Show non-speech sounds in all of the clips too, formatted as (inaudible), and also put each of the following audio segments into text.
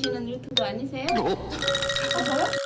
하시는 유튜브 아니세요? 아 저요?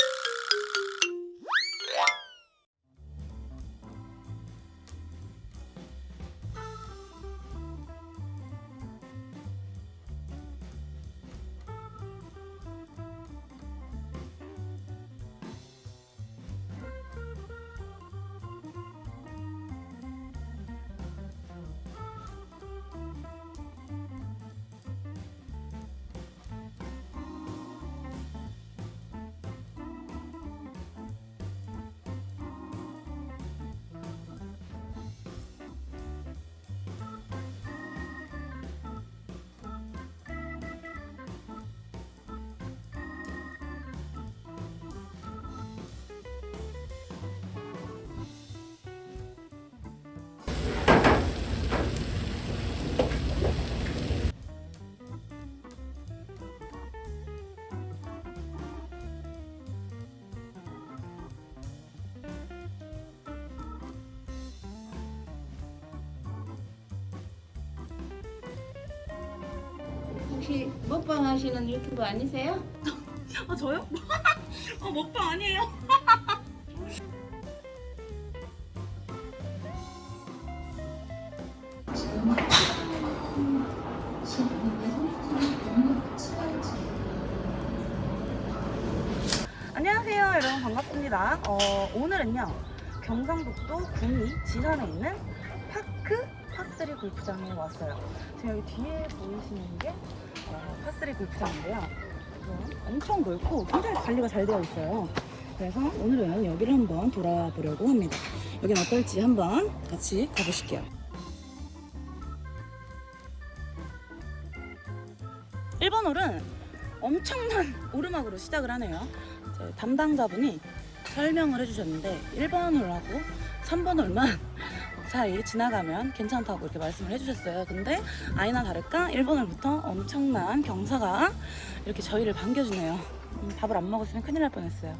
혹시 먹방 하시는 유튜브 아니세요? 아 저요? (laughs) 아 먹방 아니에요. (laughs) 안녕하세요 여러분 반갑습니다 어, 오늘은요 경상북도 구미 지산에 있는 파크 파스리 골프장에 왔어요 지금 여기 뒤에 보이시는 게 어, 파스리 골프장인데요. 엄청 넓고 굉장히 관리가 잘 되어 있어요. 그래서 오늘은 여기를 한번 돌아보려고 합니다. 여긴 어떨지 한번 같이 가보실게요. 1번 홀은 엄청난 (laughs) 오르막으로 시작을 하네요. 제 담당자분이 설명을 해주셨는데 1번 홀하고 3번 홀만 사이 지나가면 괜찮다고 이렇게 말씀을 해주셨어요. 근데 아니나 다를까 1번 홀부터 엄청난 경사가 이렇게 저희를 반겨주네요. 음, 밥을 안 먹었으면 큰일 날 뻔했어요.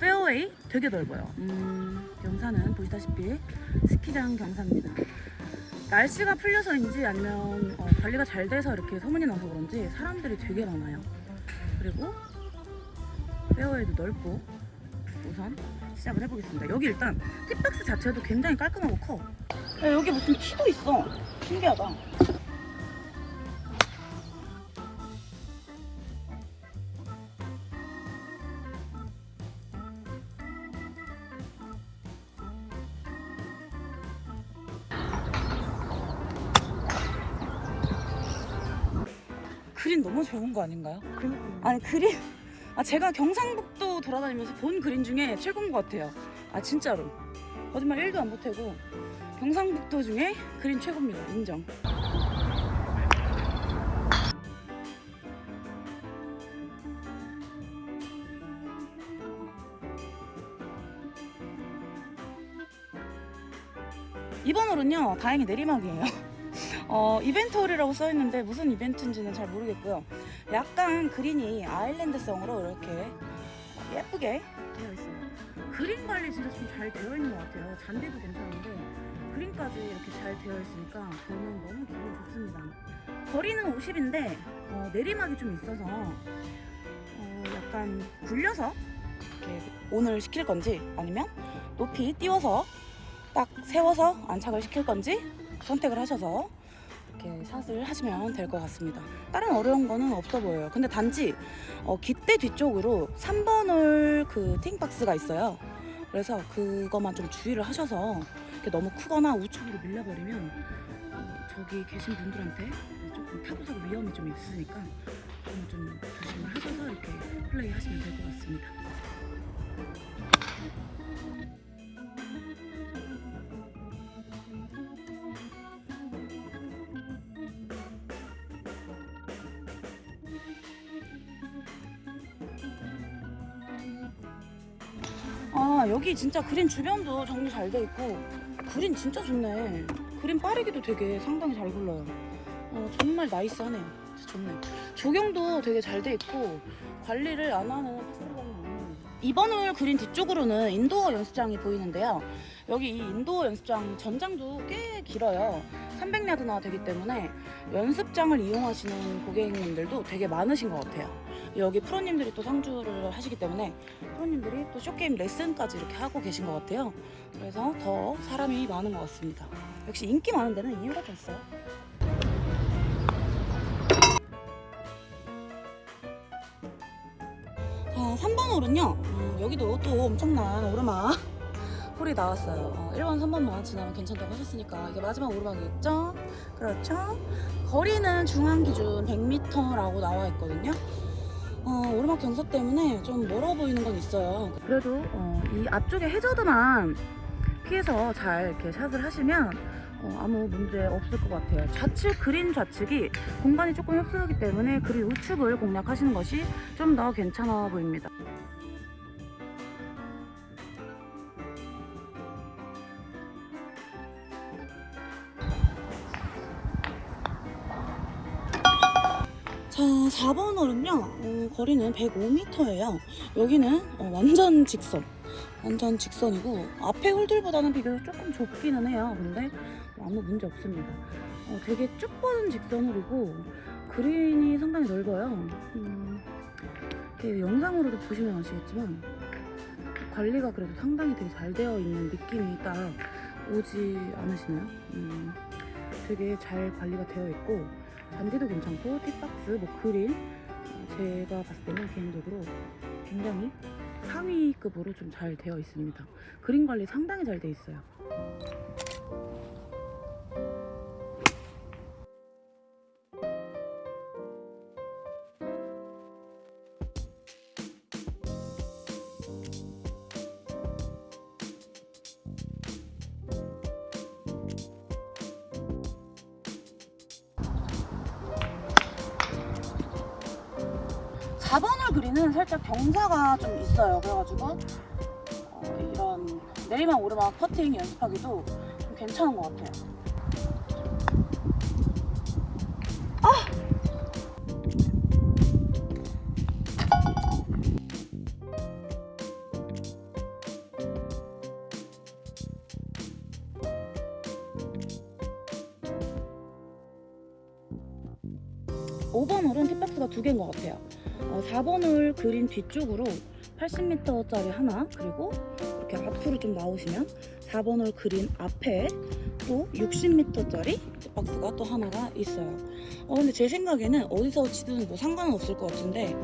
페어웨이 되게 넓어요. 음, 경사는 보시다시피 스키장 경사입니다. 날씨가 풀려서인지 아니면 어, 관리가 잘 돼서 이렇게 소문이 나서 그런지 사람들이 되게 많아요. 그리고 페어웨이도 넓고 우선 시작을 해보겠습니다. 여기 일단 팁박스 자체도 굉장히 깔끔하고 커. 야, 여기 무슨 티도 있어. 신기하다. 그린 너무 좋은 거 아닌가요? 아니 그린 아 제가 경상북도 돌아다니면서 본 그린 중에 최고인 것 같아요. 아 진짜로. 거짓말 1도 안 보태고 경상북도 중에 그린 최고입니다. 인정. 이번 홀은요 다행히 내리막이에요 어, 이벤트 홀이라고 써있는데 무슨 이벤트인지는 잘 모르겠고요. 약간 그린이 아일랜드성으로 이렇게 예쁘게 되어 있어요 그린 관리 진짜 좀 잘 되어 있는 것 같아요. 잔디도 괜찮은데 그린까지 이렇게 잘 되어 있으니까 저는 너무 기분 좋습니다. 거리는 50인데 어, 내리막이 좀 있어서 어, 약간 굴려서 이렇게 온을 시킬 건지 아니면 높이 띄워서 딱 세워서 안착을 시킬 건지 선택을 하셔서 이렇게 샷을 하시면 될 것 같습니다. 다른 어려운 거는 없어 보여요. 근데 단지 어, 깃대 뒤쪽으로 3번 홀그 팅박스가 있어요. 그래서 그것만 좀 주의를 하셔서 이렇게 너무 크거나 우측으로 밀려버리면 어, 저기 계신 분들한테 조금 타고사고 위험이 좀 있으니까 그건 좀 조심을 하셔서 이렇게 플레이 하시면 될 것 같습니다 여기 진짜 그린 주변도 정리 잘 돼 있고 그린 진짜 좋네. 그린 빠르기도 되게 상당히 잘 굴러요. 어, 정말 nice하네요. 진짜 좋네. 조경도 되게 잘 돼 있고 관리를 안 하는 이번 홀 그린 뒤쪽으로는 indoor 연습장이 보이는데요. 여기 이 indoor 연습장 전장도 꽤 길어요. 300야드나 되기 때문에 연습장을 이용하시는 고객님들도 되게 많으신 것 같아요 여기 프로님들이 또 상주를 하시기 때문에 프로님들이 또 쇼게임 레슨까지 이렇게 하고 계신 것 같아요. 그래서 더 사람이 많은 것 같습니다. 역시 인기 많은 데는 이유가 또 있어요. 자, 3번 홀은요. 음, 여기도 또 엄청난 오르막 홀이 나왔어요. 어, 1번, 3번만 지나면 괜찮다고 하셨으니까 이게 마지막 오르막이겠죠? 그렇죠? 거리는 중앙 기준 100m라고 나와 있거든요. 어, 오르막 경사 때문에 좀 멀어 보이는 건 있어요. 그래도 어, 이 앞쪽에 해저드만 피해서 잘 이렇게 샷을 하시면 어, 아무 문제 없을 것 같아요. 좌측 그린 좌측이 공간이 조금 협소하기 때문에 그린 우측을 공략하시는 것이 좀 더 괜찮아 보입니다. 자, 4번 홀은요, 어, 거리는 105m예요. 여기는 어, 완전 직선. 완전 직선이고, 앞에 홀들보다는 비교적 조금 좁기는 해요. 근데 아무 문제 없습니다. 어, 되게 쭉 뻗은 직선홀이고, 그린이 상당히 넓어요. 음, 영상으로도 보시면 아시겠지만, 관리가 그래도 상당히 되게 잘 되어 있는 느낌이 딱 오지 않으시나요? 음, 되게 잘 관리가 되어 있고, 잔디도 괜찮고 팁박스, 뭐 그린 어, 제가 봤을 때는 개인적으로 굉장히 상위급으로 좀 잘 되어 있습니다. 그린 관리 상당히 잘 되어 있어요. 사번홀 그린은 살짝 경사가 좀 있어요. 그래가지고 어, 이런 내리막 오르막 퍼팅 연습하기도 좀 괜찮은 것 같아요. 오 5번 홀은 tee box가 두 개인 것 같아요. 어, 4번 홀 그린 뒤쪽으로 80m짜리 하나 그리고 이렇게 앞으로 좀 나오시면 4번 홀 그린 앞에 또 60m짜리 박스가 또 하나가 있어요. 어, 근데 제 생각에는 어디서 치든 뭐 상관은 없을 것 같은데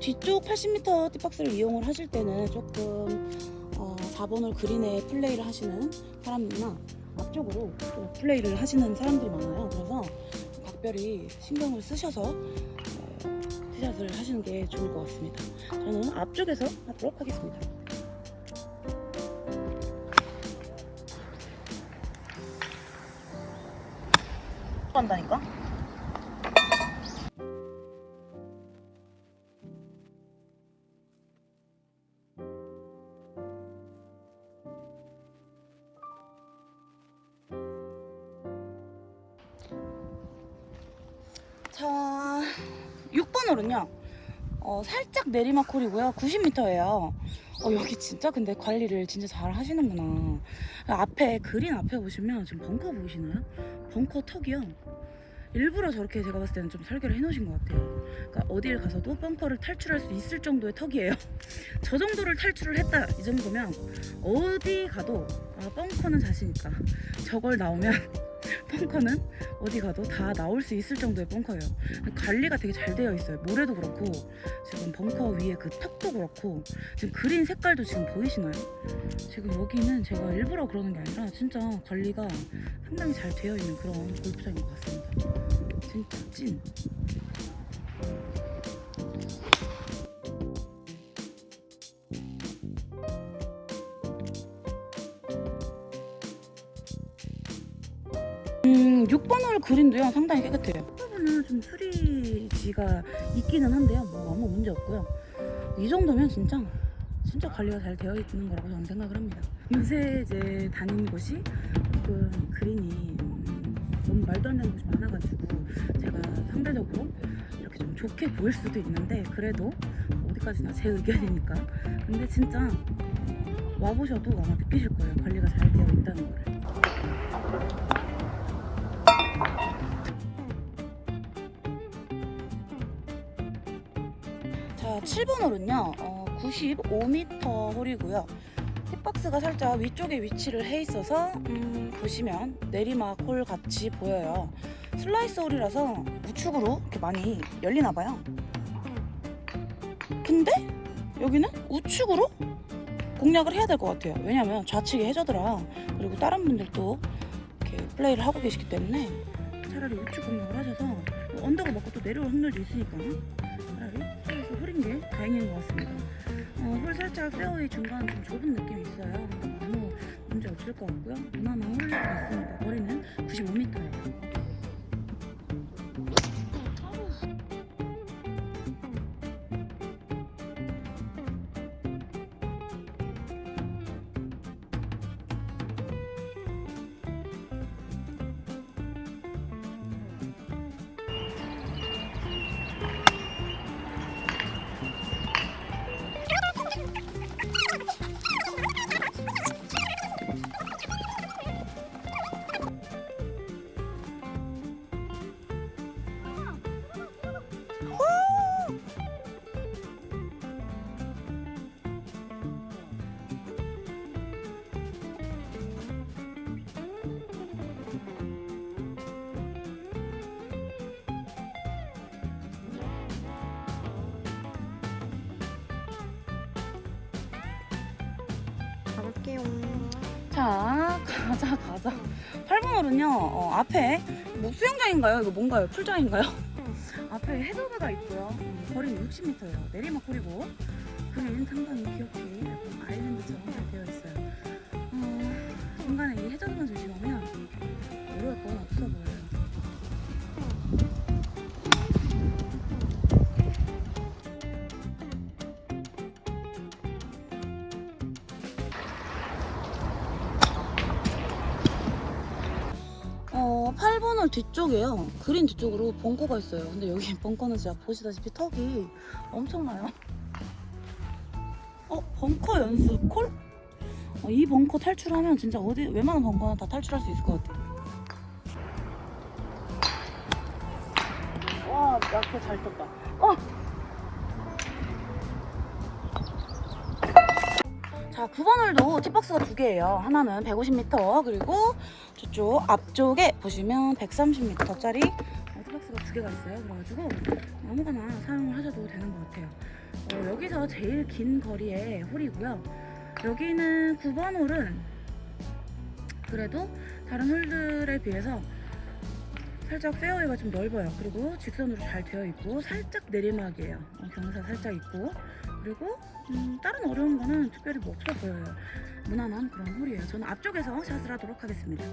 뒤쪽 80m tee box를 이용을 하실 때는 조금 어, 4번 홀 그린에 플레이를 하시는 사람이나 앞쪽으로 또 플레이를 하시는 사람들이 많아요. 그래서 각별히 신경을 쓰셔서 어, 티샷을 하시는 게 좋을 것 같습니다. 저는 앞쪽에서 하도록 하겠습니다. 한다니까? 내리막 홀이고요. 90m예요. 어, 여기 진짜 근데 관리를 진짜 잘 하시는구나. 앞에 그린 앞에 보시면 지금 벙커 보이시나요? 벙커 턱이요. 일부러 저렇게 제가 봤을 때는 좀 설계를 해놓으신 것 같아요. 그러니까 어딜 가서도 벙커를 탈출할 수 있을 정도의 턱이에요. (laughs) 저 정도를 탈출을 했다 이 정도면 어디 가도 아, 벙커는 자신 있다. 저걸 나오면 벙커는 어디 가도 다 나올 수 있을 정도의 벙커예요. 관리가 되게 잘 되어 있어요. 모래도 그렇고 지금 벙커 위에 그 턱도 그렇고 지금 그린 색깔도 지금 보이시나요? 지금 여기는 제가 일부러 그러는 게 아니라 진짜 관리가 상당히 잘 되어 있는 그런 골프장인 것 같습니다. 진짜 찐. 음, 6번 홀 그린도요 상당히 깨끗해요. 부분은 좀 수리지가 있기는 한데요. 뭐 아무 문제 없고요. 이 정도면 진짜 진짜 관리가 잘 되어 있는 거라고 저는 생각을 합니다. 요새 이제 다니는 곳이 조금 그린이 음, 너무 말도 안 되는 곳이 많아가지고 제가 상대적으로 이렇게 좀 좋게 보일 수도 있는데 그래도 어디까지나 제 의견이니까 근데 진짜 와보셔도 아마 느끼실 거예요 관리가 잘 7번 홀은요, 어, 95m 홀이고요. 힙박스가 살짝 위쪽에 위치를 해 있어서 음, 보시면 내리막 홀 같이 보여요. 슬라이스 홀이라서 우측으로 이렇게 많이 열리나 봐요. 근데 여기는 우측으로 공략을 해야 될 것 같아요. 왜냐면 좌측이 해저드라 그리고 다른 분들도 이렇게 플레이를 하고 계시기 때문에 차라리 우측 공략을 하셔서 뭐 언덕을 먹고 또 내려올 확률도 있으니까 차라리 슬라이스 홀인 게 다행인 것 같습니다. 어, 홀 살짝 페어웨이 중간 좀 좁은 느낌이 있어요. 아무 문제 없을 것 같고요. 무난한 홀 같습니다. 거리는 95m예요. 가볼게요. 자, 가자, 가자. 8번 홀은요, 어, 앞에, 뭐 수영장인가요? 이거 뭔가요? 풀장인가요? 앞에 해저드가 있고요. 음, 거리는 60m예요. 내리막 홀이고, 그린 상당히 귀엽게 아일랜드처럼 잘 되어 있어요. 어, 중간에 이 해저드만 조심하면 어려울 건 없어 보여요. 8번 홀 뒤쪽에요. 그린 뒤쪽으로 벙커가 있어요. 근데 여기 (laughs) 벙커는 진짜 보시다시피 턱이 엄청나요. 어, 벙커 연습 콜? 어, 이 벙커 탈출하면 진짜 어디 웬만한 벙커는 다 탈출할 수 있을 것 같아요. 와, 약간 잘 떴다. 어! 자, 9번 홀도 티박스가 두 개예요. 하나는 150m, 그리고 저쪽 앞쪽에 보시면 130m짜리 티박스가 두 개가 있어요. 그래가지고 아무거나 사용을 하셔도 되는 것 같아요. 어, 여기서 제일 긴 거리의 홀이고요. 여기는 9번 홀은 그래도 다른 홀들에 비해서 살짝 페어웨이가 좀 넓어요. 그리고 직선으로 잘 되어 있고 살짝 내리막이에요. 어, 경사 살짝 있고 그리고 음, 다른 어려운 거는 특별히 뭐 없어 보여요. 무난한 그런 홀이에요. 저는 앞쪽에서 샷을 하도록 하겠습니다.